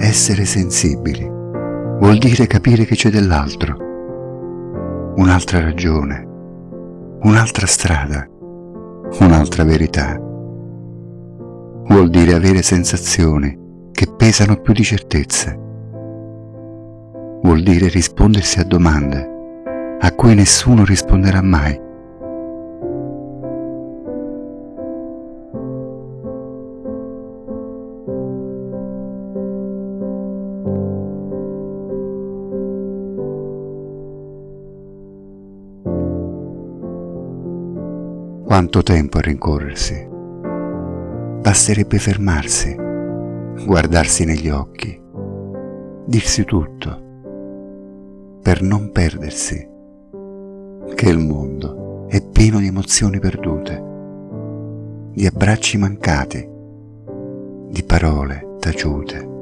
Essere sensibili vuol dire capire che c'è dell'altro, un'altra ragione, un'altra strada, un'altra verità. Vuol dire avere sensazioni che pesano più di certezze. Vuol dire rispondersi a domande a cui nessuno risponderà mai. Quanto tempo a rincorrersi? Basterebbe fermarsi, guardarsi negli occhi, dirsi tutto, per non perdersi che il mondo è pieno di emozioni perdute, di abbracci mancati, di parole taciute